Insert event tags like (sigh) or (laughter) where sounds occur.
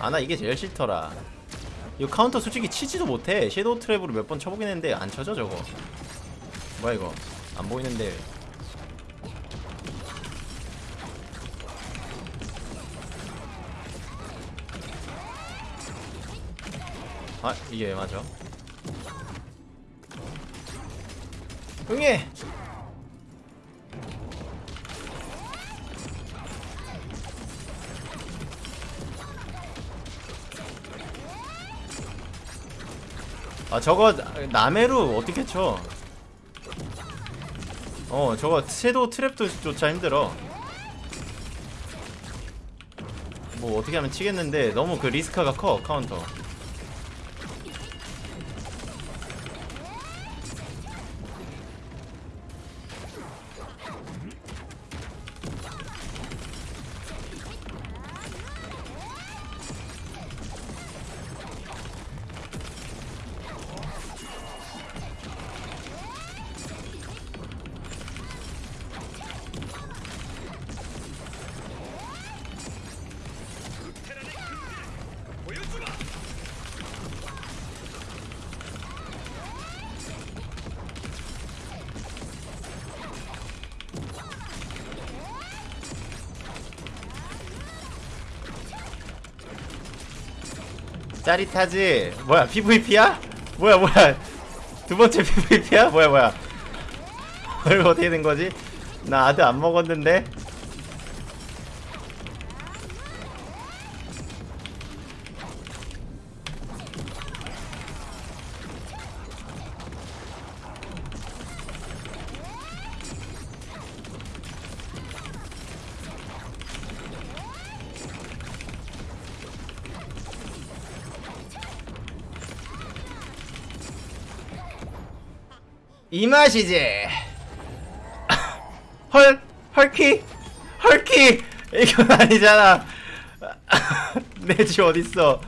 아 나 이게 제일 싫더라. 이거 카운터 솔직히 치지도 못해. shadow trap으로 몇 번 쳐보긴 했는데 안 쳐져 저거. 뭐야 이거? 안 보이는데. 아 이게 왜 맞아? 응애 아 저거 나메루 어떻게 쳐? 어 저거 섀도우 트랩도 조차 힘들어 뭐 어떻게 하면 치겠는데 너무 그 리스크가 커 카운터 짜릿하지? 뭐야 PVP야? 뭐야 뭐야 두 번째 PVP야? 뭐야 뭐야 (laughs) 이거 어떻게 된 거지? 나 아드 안 먹었는데? 이 맛이지. 헐, 헐키, 헐키. 이건 아니잖아. (laughs) 내 집 어딨어?